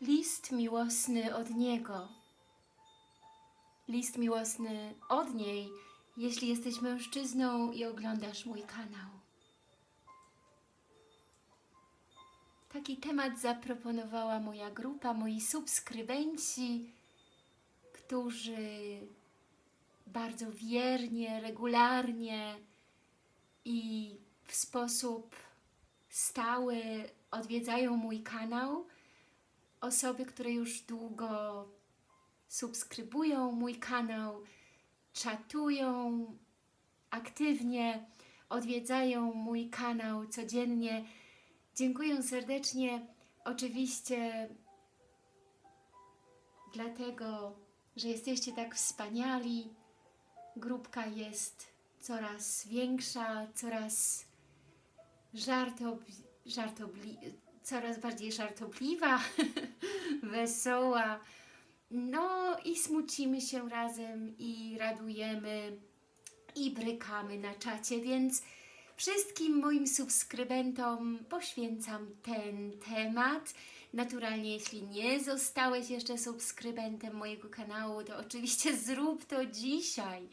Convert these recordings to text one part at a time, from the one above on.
List miłosny od niego. List miłosny od niej, jeśli jesteś mężczyzną i oglądasz mój kanał. Taki temat zaproponowała moja grupa, moi subskrybenci, którzy bardzo wiernie, regularnie i w sposób stały odwiedzają mój kanał. Osoby, które już długo subskrybują mój kanał, czatują aktywnie, odwiedzają mój kanał codziennie. Dziękuję serdecznie. Oczywiście dlatego, że jesteście tak wspaniali. Grupka jest coraz większa, coraz żartobli, żartobli, coraz bardziej żartobliwa, wesoła. No i smucimy się razem i radujemy i brykamy na czacie, więc wszystkim moim subskrybentom poświęcam ten temat. Naturalnie, jeśli nie zostałeś jeszcze subskrybentem mojego kanału, to oczywiście zrób to dzisiaj.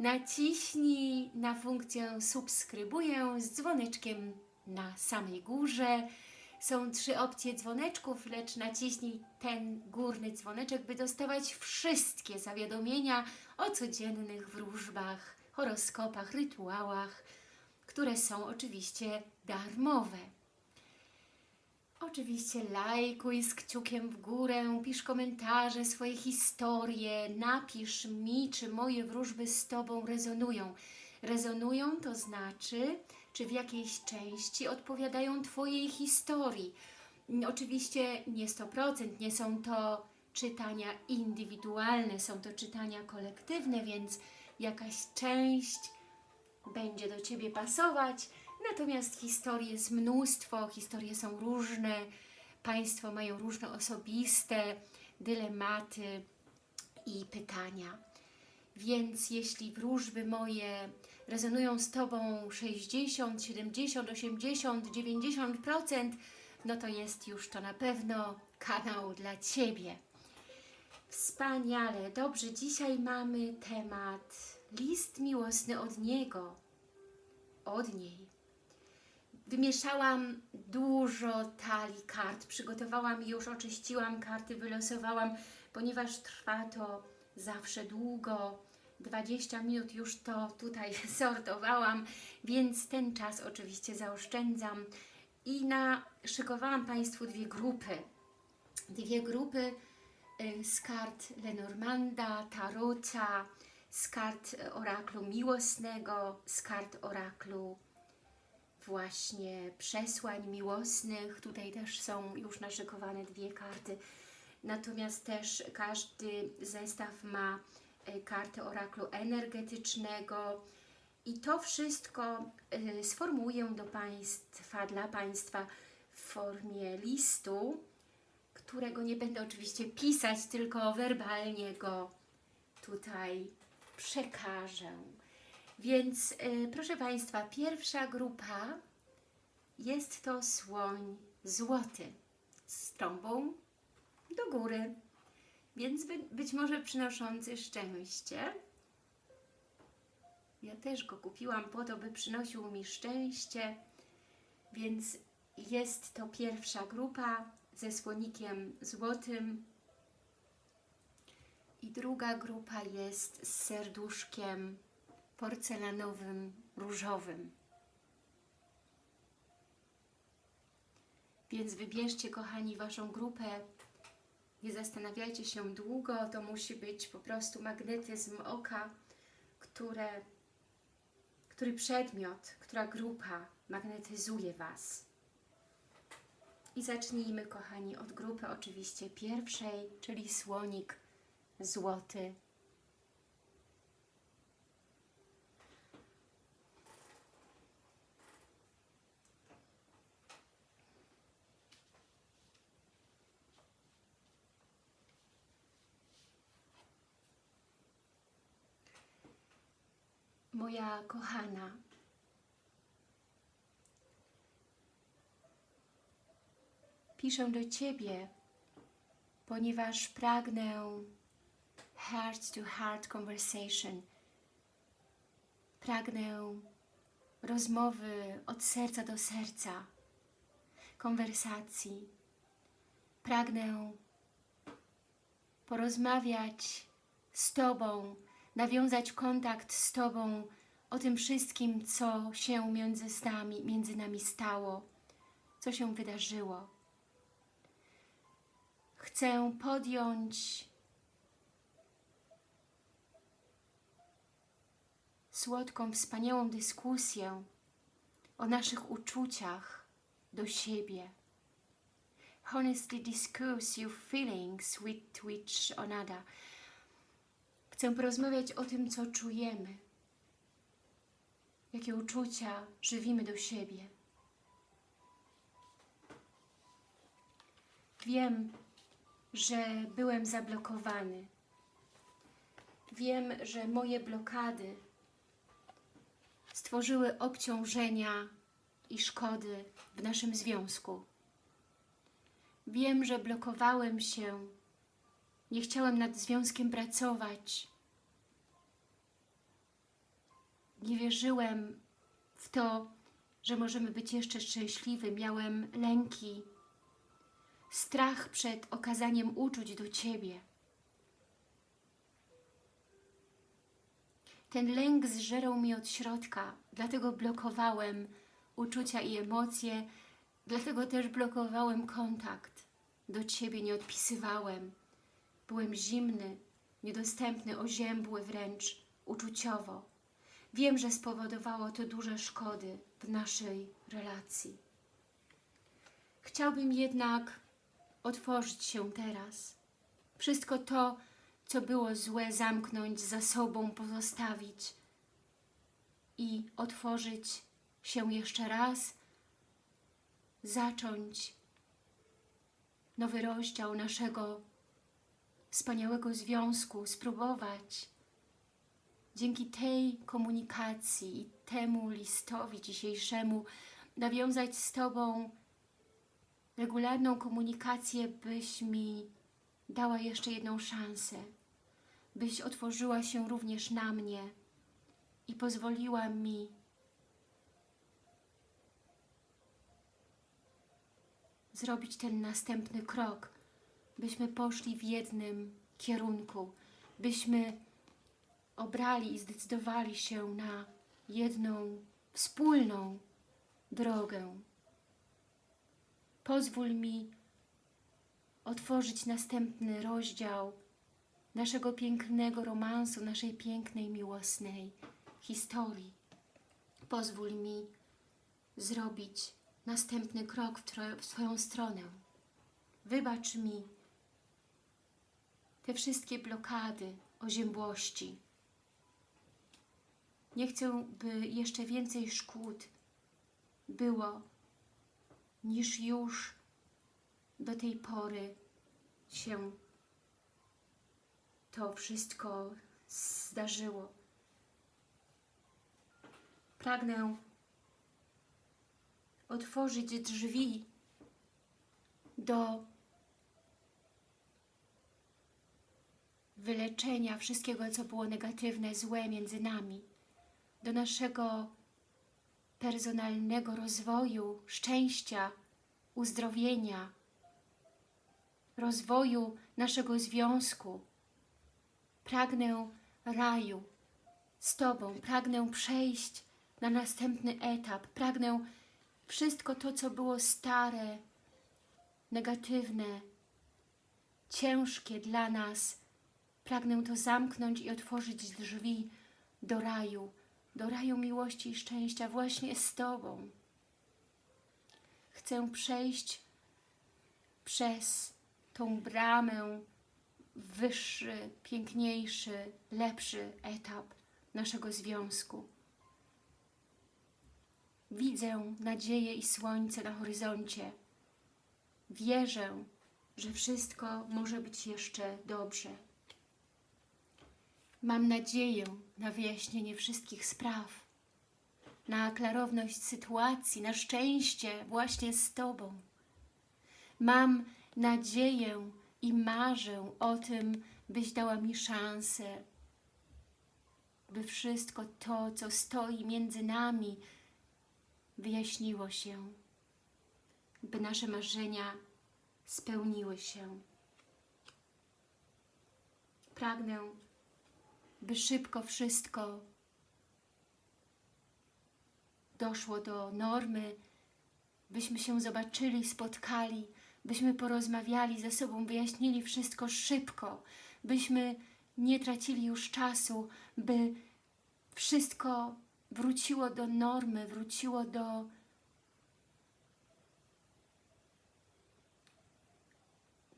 Naciśnij na funkcję subskrybuję z dzwoneczkiem na samej górze. Są trzy opcje dzwoneczków, lecz naciśnij ten górny dzwoneczek, by dostawać wszystkie zawiadomienia o codziennych wróżbach, horoskopach, rytuałach, które są oczywiście darmowe. Oczywiście lajkuj z kciukiem w górę, pisz komentarze, swoje historie, napisz mi, czy moje wróżby z Tobą rezonują. Rezonują to znaczy, czy w jakiejś części odpowiadają Twojej historii. Oczywiście nie 100%, nie są to czytania indywidualne, są to czytania kolektywne, więc jakaś część będzie do Ciebie pasować, natomiast historii jest mnóstwo, historie są różne, Państwo mają różne osobiste dylematy i pytania. Więc jeśli wróżby moje rezonują z Tobą 60, 70, 80, 90%, no to jest już to na pewno kanał dla Ciebie. Wspaniale, dobrze, dzisiaj mamy temat list miłosny od niego, od niej. Wymieszałam dużo talii kart, przygotowałam już oczyściłam karty, wylosowałam, ponieważ trwa to zawsze długo, 20 minut już to tutaj sortowałam, więc ten czas oczywiście zaoszczędzam i naszykowałam Państwu dwie grupy. Dwie grupy y, z kart Lenormanda, Tarota, z kart oraklu miłosnego, z kart oraklu właśnie przesłań miłosnych. Tutaj też są już naszykowane dwie karty. Natomiast też każdy zestaw ma y, kartę oraklu energetycznego i to wszystko y, sformułuję do Państwa, dla Państwa w formie listu, którego nie będę oczywiście pisać, tylko werbalnie go tutaj przekażę. Więc y, proszę Państwa, pierwsza grupa jest to słoń złoty z trąbą do góry, więc by, być może przynoszący szczęście. Ja też go kupiłam po to, by przynosił mi szczęście, więc jest to pierwsza grupa ze słonikiem złotym i druga grupa jest z serduszkiem porcelanowym, różowym. Więc wybierzcie, kochani, Waszą grupę. Nie zastanawiajcie się długo, to musi być po prostu magnetyzm oka, które, który przedmiot, która grupa magnetyzuje Was. I zacznijmy, kochani, od grupy oczywiście pierwszej, czyli słonik złoty. Moja kochana, piszę do Ciebie ponieważ pragnę heart to heart conversation. Pragnę rozmowy od serca do serca, konwersacji. Pragnę porozmawiać z Tobą, nawiązać kontakt z Tobą o tym wszystkim, co się między nami, między nami stało, co się wydarzyło. Chcę podjąć słodką, wspaniałą dyskusję o naszych uczuciach do siebie. Honestly discuss your feelings with each another. Chcę porozmawiać o tym, co czujemy, jakie uczucia żywimy do siebie. Wiem, że byłem zablokowany. Wiem, że moje blokady stworzyły obciążenia i szkody w naszym związku. Wiem, że blokowałem się, nie chciałem nad związkiem pracować. Nie wierzyłem w to, że możemy być jeszcze szczęśliwi. Miałem lęki, strach przed okazaniem uczuć do Ciebie. Ten lęk zżerał mi od środka, dlatego blokowałem uczucia i emocje, dlatego też blokowałem kontakt. Do Ciebie nie odpisywałem. Byłem zimny, niedostępny, oziębły wręcz, uczuciowo. Wiem, że spowodowało to duże szkody w naszej relacji. Chciałbym jednak otworzyć się teraz. Wszystko to, co było złe, zamknąć za sobą, pozostawić i otworzyć się jeszcze raz, zacząć nowy rozdział naszego wspaniałego związku, spróbować. Dzięki tej komunikacji i temu listowi dzisiejszemu nawiązać z Tobą regularną komunikację, byś mi dała jeszcze jedną szansę, byś otworzyła się również na mnie i pozwoliła mi zrobić ten następny krok, byśmy poszli w jednym kierunku, byśmy obrali i zdecydowali się na jedną wspólną drogę. Pozwól mi otworzyć następny rozdział naszego pięknego romansu, naszej pięknej, miłosnej historii. Pozwól mi zrobić następny krok w, w Twoją stronę. Wybacz mi te wszystkie blokady, oziębłości. Nie chcę, by jeszcze więcej szkód było, niż już do tej pory się to wszystko zdarzyło. Pragnę otworzyć drzwi do wyleczenia wszystkiego, co było negatywne, złe między nami, do naszego personalnego rozwoju, szczęścia, uzdrowienia, rozwoju naszego związku. Pragnę raju z Tobą, pragnę przejść na następny etap, pragnę wszystko to, co było stare, negatywne, ciężkie dla nas, pragnę to zamknąć i otworzyć drzwi do raju, do raju miłości i szczęścia właśnie z Tobą. Chcę przejść przez tą bramę wyższy, piękniejszy, lepszy etap naszego związku. Widzę nadzieję i słońce na horyzoncie. Wierzę, że wszystko może być jeszcze dobrze. Mam nadzieję na wyjaśnienie wszystkich spraw, na klarowność sytuacji, na szczęście właśnie z Tobą. Mam nadzieję i marzę o tym, byś dała mi szansę, by wszystko to, co stoi między nami, wyjaśniło się, by nasze marzenia spełniły się. Pragnę, by szybko wszystko doszło do normy, byśmy się zobaczyli, spotkali, byśmy porozmawiali ze sobą, wyjaśnili wszystko szybko, byśmy nie tracili już czasu, by wszystko wróciło do normy, wróciło do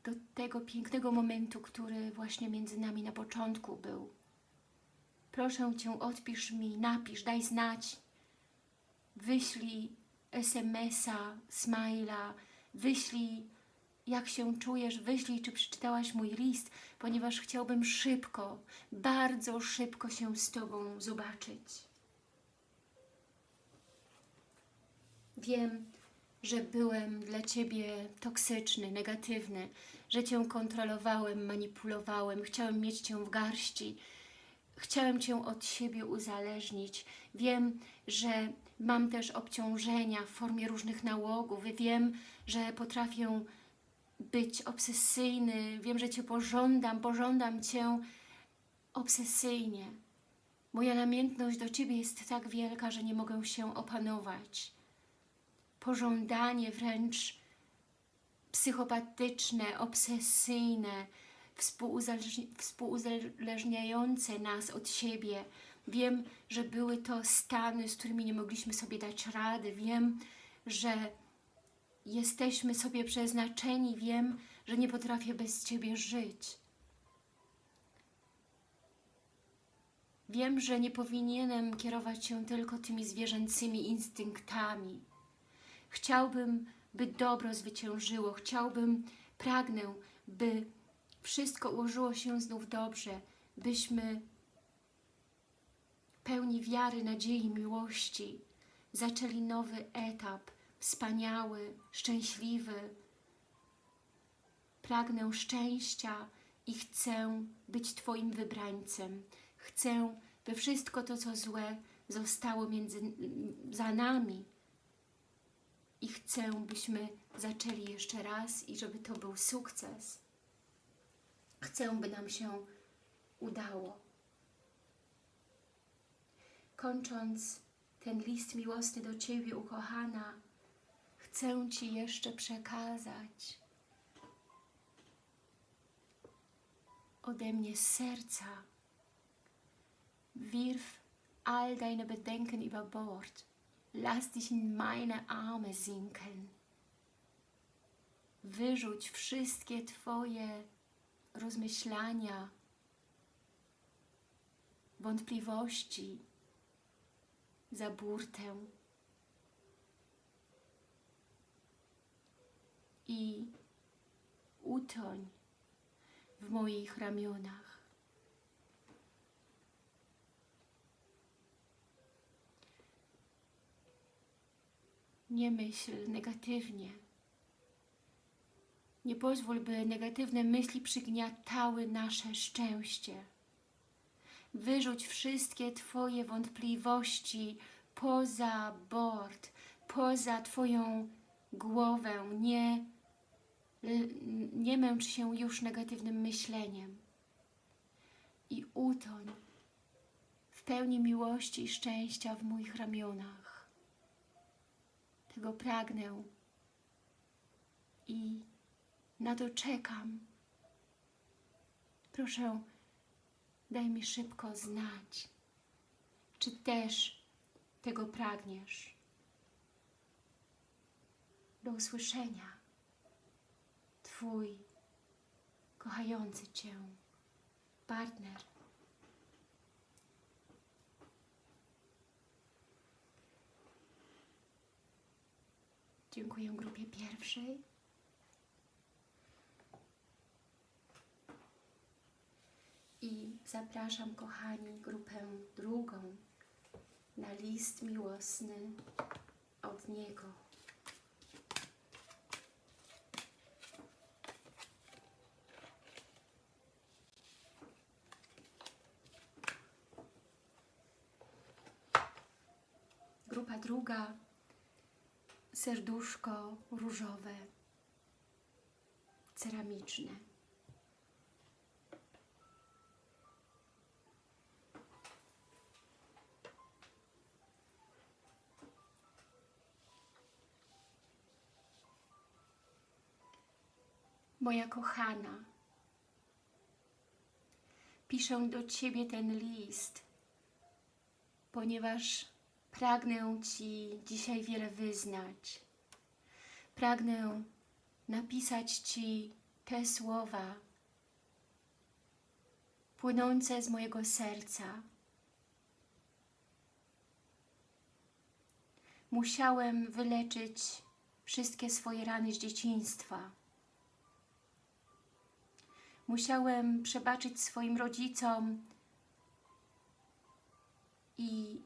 do tego pięknego momentu, który właśnie między nami na początku był. Proszę Cię, odpisz mi, napisz, daj znać, wyślij SMS-a, smajla, wyślij jak się czujesz, wyślij, czy przeczytałaś mój list, ponieważ chciałbym szybko, bardzo szybko się z Tobą zobaczyć. Wiem, że byłem dla Ciebie toksyczny, negatywny, że Cię kontrolowałem, manipulowałem, chciałem mieć Cię w garści, chciałem Cię od siebie uzależnić. Wiem, że mam też obciążenia w formie różnych nałogów. Wiem, że potrafię być obsesyjny. Wiem, że Cię pożądam, pożądam Cię obsesyjnie. Moja namiętność do Ciebie jest tak wielka, że nie mogę się opanować. Pożądanie wręcz psychopatyczne, obsesyjne, współuzależniające nas od siebie. Wiem, że były to stany, z którymi nie mogliśmy sobie dać rady. Wiem, że jesteśmy sobie przeznaczeni. Wiem, że nie potrafię bez Ciebie żyć. Wiem, że nie powinienem kierować się tylko tymi zwierzęcymi instynktami. Chciałbym, by dobro zwyciężyło. Chciałbym, pragnę, by wszystko ułożyło się znów dobrze, byśmy pełni wiary, nadziei, miłości zaczęli nowy etap, wspaniały, szczęśliwy. Pragnę szczęścia i chcę być Twoim wybrańcem. Chcę, by wszystko to, co złe, zostało między, za nami. I chcę, byśmy zaczęli jeszcze raz i żeby to był sukces. Chcę, by nam się udało. Kończąc ten list miłosny do Ciebie, ukochana, chcę Ci jeszcze przekazać ode mnie z serca. Wirf all deine Bedenken über Bord. Lass dich in meine Arme sinken. Wyrzuć wszystkie Twoje rozmyślania, wątpliwości za burtę i utoń w moich ramionach. Nie myśl negatywnie. Nie pozwól, by negatywne myśli przygniatały nasze szczęście. Wyrzuć wszystkie Twoje wątpliwości poza bord, poza Twoją głowę. Nie, nie męcz się już negatywnym myśleniem. I utoń w pełni miłości i szczęścia w moich ramionach. Tego pragnę i na to czekam. Proszę, daj mi szybko znać, czy też tego pragniesz. Do usłyszenia. Twój kochający Cię partner. Dziękuję grupie pierwszej. I zapraszam, kochani, grupę drugą na list miłosny od Niego. Grupa druga, serduszko różowe, ceramiczne. Moja kochana, piszę do Ciebie ten list, ponieważ pragnę Ci dzisiaj wiele wyznać. Pragnę napisać Ci te słowa płynące z mojego serca. Musiałem wyleczyć wszystkie swoje rany z dzieciństwa. Musiałem przebaczyć swoim rodzicom i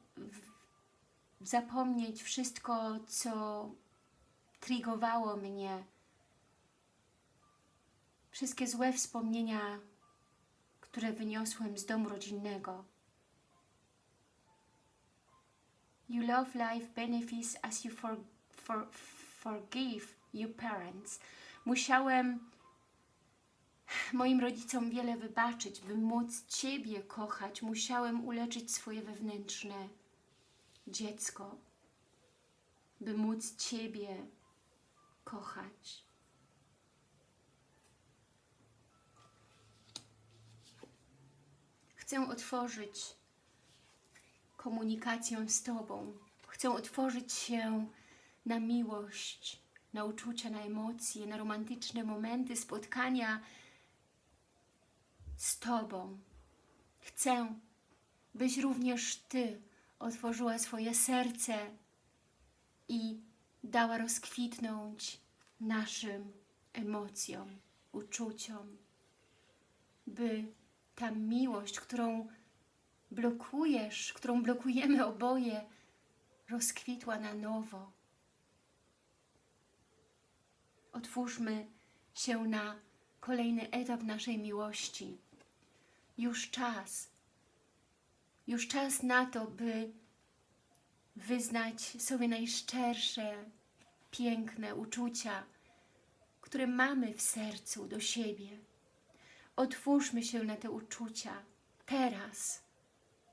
zapomnieć wszystko, co trigowało mnie. Wszystkie złe wspomnienia, które wyniosłem z domu rodzinnego. You love life benefits as you for, for, forgive your parents. Musiałem moim rodzicom wiele wybaczyć, by móc Ciebie kochać. Musiałem uleczyć swoje wewnętrzne dziecko, by móc Ciebie kochać. Chcę otworzyć komunikację z Tobą. Chcę otworzyć się na miłość, na uczucia, na emocje, na romantyczne momenty, spotkania z Tobą. Chcę, byś również Ty otworzyła swoje serce i dała rozkwitnąć naszym emocjom, uczuciom, by ta miłość, którą blokujesz, którą blokujemy oboje, rozkwitła na nowo. Otwórzmy się na kolejny etap naszej miłości. Już czas, już czas na to, by wyznać sobie najszczersze, piękne uczucia, które mamy w sercu do siebie. Otwórzmy się na te uczucia teraz.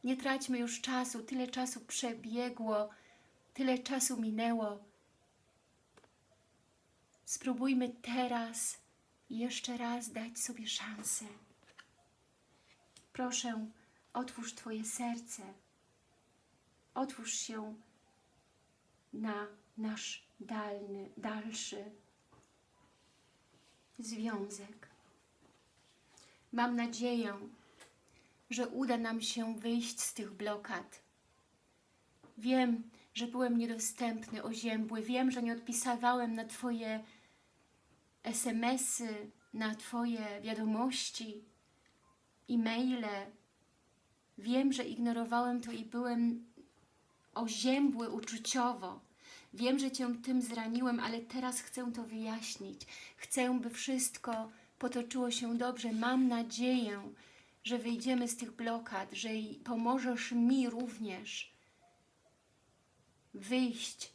Nie traćmy już czasu, tyle czasu przebiegło, tyle czasu minęło. Spróbujmy teraz jeszcze raz dać sobie szansę. Proszę, otwórz Twoje serce. Otwórz się na nasz dalny, dalszy związek. Mam nadzieję, że uda nam się wyjść z tych blokad. Wiem, że byłem niedostępny, oziębły. Wiem, że nie odpisywałem na Twoje SMS-y, na Twoje wiadomości, e-maile. Wiem, że ignorowałem to i byłem oziębły uczuciowo. Wiem, że Cię tym zraniłem, ale teraz chcę to wyjaśnić. Chcę, by wszystko potoczyło się dobrze. Mam nadzieję, że wyjdziemy z tych blokad, że pomożesz mi również wyjść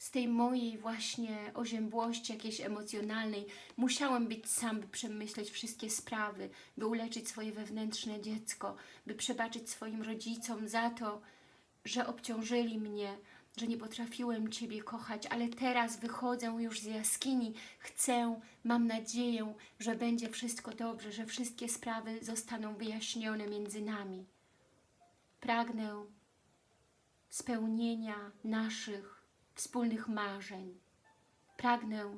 z tej mojej właśnie oziębłości jakiejś emocjonalnej. Musiałem być sam, by przemyśleć wszystkie sprawy, by uleczyć swoje wewnętrzne dziecko, by przebaczyć swoim rodzicom za to, że obciążyli mnie, że nie potrafiłem Ciebie kochać, ale teraz wychodzę już z jaskini, chcę, mam nadzieję, że będzie wszystko dobrze, że wszystkie sprawy zostaną wyjaśnione między nami. Pragnę spełnienia naszych wspólnych marzeń. Pragnę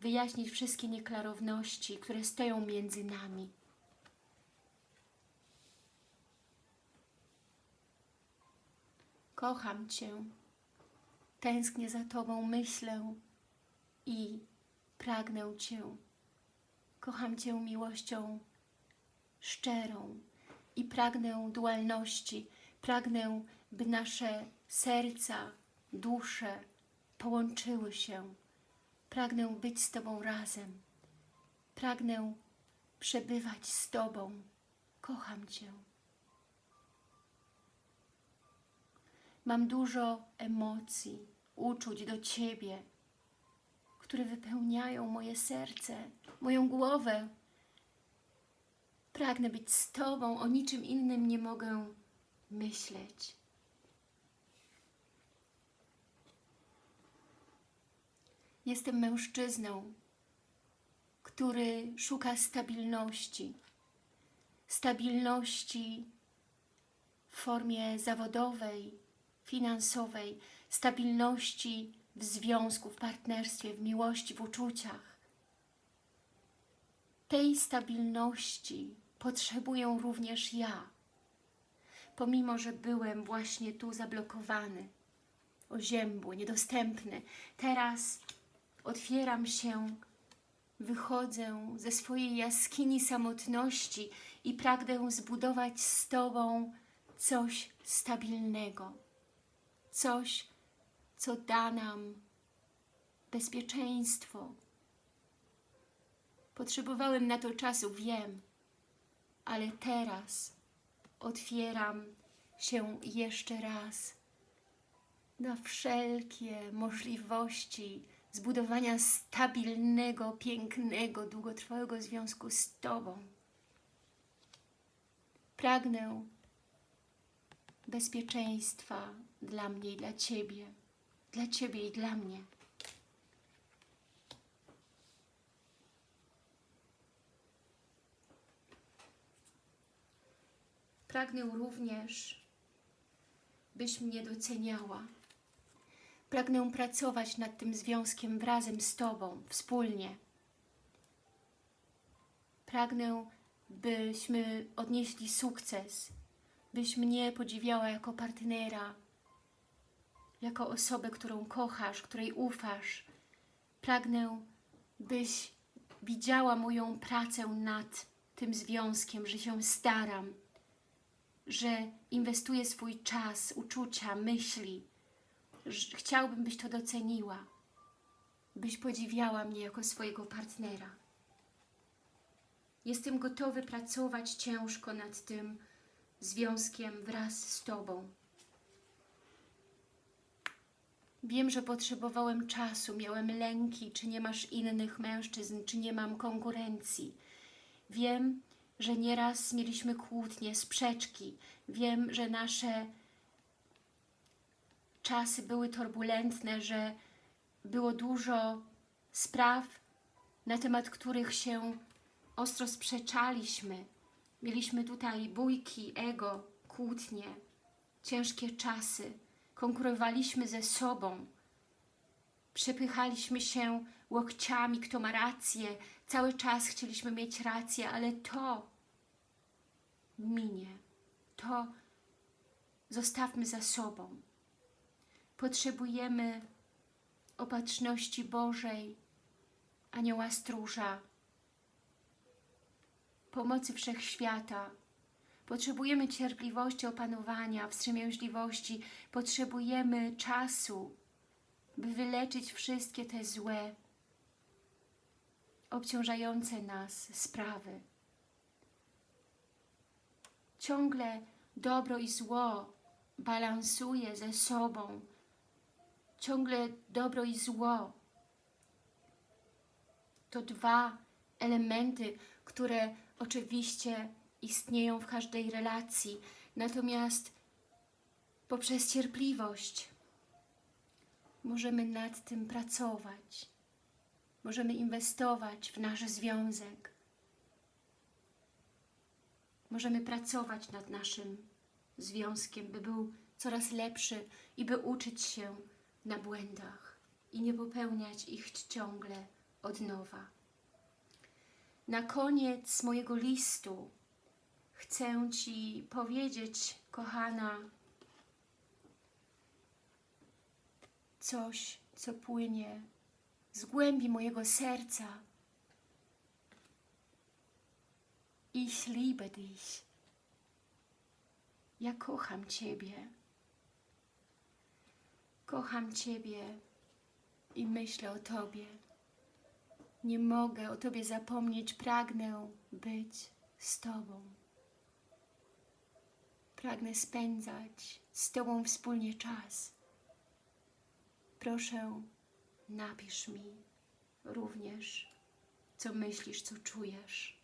wyjaśnić wszystkie nieklarowności, które stoją między nami. Kocham Cię, tęsknię za Tobą, myślę i pragnę Cię. Kocham Cię miłością szczerą i pragnę dualności, pragnę, by nasze serca, dusze połączyły się. Pragnę być z Tobą razem. Pragnę przebywać z Tobą. Kocham Cię. Mam dużo emocji, uczuć do Ciebie, które wypełniają moje serce, moją głowę. Pragnę być z Tobą, o niczym innym nie mogę myśleć. Jestem mężczyzną, który szuka stabilności. Stabilności w formie zawodowej, finansowej, stabilności w związku, w partnerstwie, w miłości, w uczuciach. Tej stabilności potrzebuję również ja, pomimo, że byłem właśnie tu zablokowany, oziębły, niedostępny. Teraz otwieram się, wychodzę ze swojej jaskini samotności i pragnę zbudować z Tobą coś stabilnego, coś, co da nam bezpieczeństwo. Potrzebowałem na to czasu, wiem, ale teraz otwieram się jeszcze raz na wszelkie możliwości zbudowania stabilnego, pięknego, długotrwałego związku z Tobą. Pragnę bezpieczeństwa dla mnie i dla Ciebie, dla Ciebie i dla mnie. Pragnę również, byś mnie doceniała. Pragnę pracować nad tym związkiem wrazem z Tobą, wspólnie. Pragnę, byśmy odnieśli sukces, byś mnie podziwiała jako partnera, jako osobę, którą kochasz, której ufasz. Pragnę, byś widziała moją pracę nad tym związkiem, że się staram, że inwestuję swój czas, uczucia, myśli. Chciałbym, byś to doceniła, byś podziwiała mnie jako swojego partnera. Jestem gotowy pracować ciężko nad tym związkiem wraz z Tobą. Wiem, że potrzebowałem czasu, miałem lęki, czy nie masz innych mężczyzn, czy nie mam konkurencji. Wiem, że nieraz mieliśmy kłótnie, sprzeczki. Wiem, że nasze czasy były turbulentne, że było dużo spraw, na temat których się ostro sprzeczaliśmy. Mieliśmy tutaj bójki, ego, kłótnie, ciężkie czasy. Konkurowaliśmy ze sobą. Przepychaliśmy się łokciami, kto ma rację. Cały czas chcieliśmy mieć rację, ale to minie. To zostawmy za sobą. Potrzebujemy opatrzności Bożej, anioła stróża, pomocy Wszechświata. Potrzebujemy cierpliwości, opanowania, wstrzemięźliwości. Potrzebujemy czasu, by wyleczyć wszystkie te złe, obciążające nas sprawy. Ciągle dobro i zło balansuje ze sobą. Ciągle dobro i zło to dwa elementy, które oczywiście istnieją w każdej relacji, natomiast poprzez cierpliwość możemy nad tym pracować. Możemy inwestować w nasz związek. Możemy pracować nad naszym związkiem, by był coraz lepszy i by uczyć się na błędach i nie popełniać ich ciągle od nowa. Na koniec mojego listu chcę Ci powiedzieć, kochana, coś, co płynie z głębi mojego serca. Ich liebe dich. Ja kocham Ciebie. Kocham Ciebie i myślę o Tobie. Nie mogę o Tobie zapomnieć, pragnę być z Tobą. Pragnę spędzać z Tobą wspólnie czas. Proszę, napisz mi również, co myślisz, co czujesz.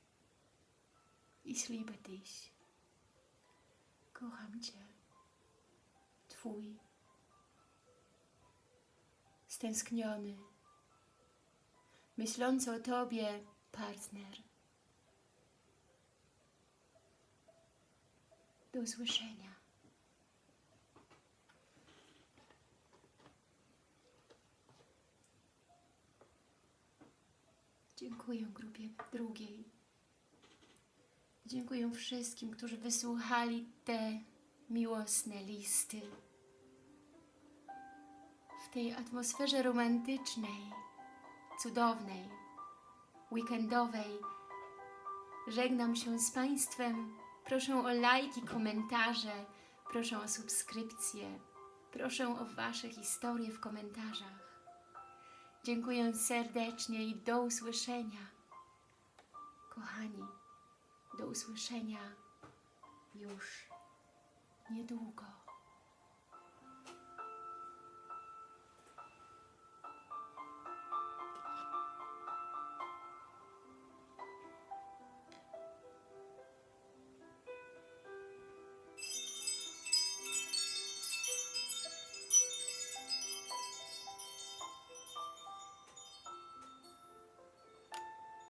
Liebe dich. Kocham Cię. Twój stęskniony, myślący o Tobie partner. Do usłyszenia. Dziękuję grupie drugiej. Dziękuję wszystkim, którzy wysłuchali te miłosne listy. Tej atmosferze romantycznej, cudownej, weekendowej żegnam się z Państwem. Proszę o lajki, komentarze, proszę o subskrypcję, proszę o Wasze historie w komentarzach. Dziękuję serdecznie i do usłyszenia. Kochani, do usłyszenia już niedługo.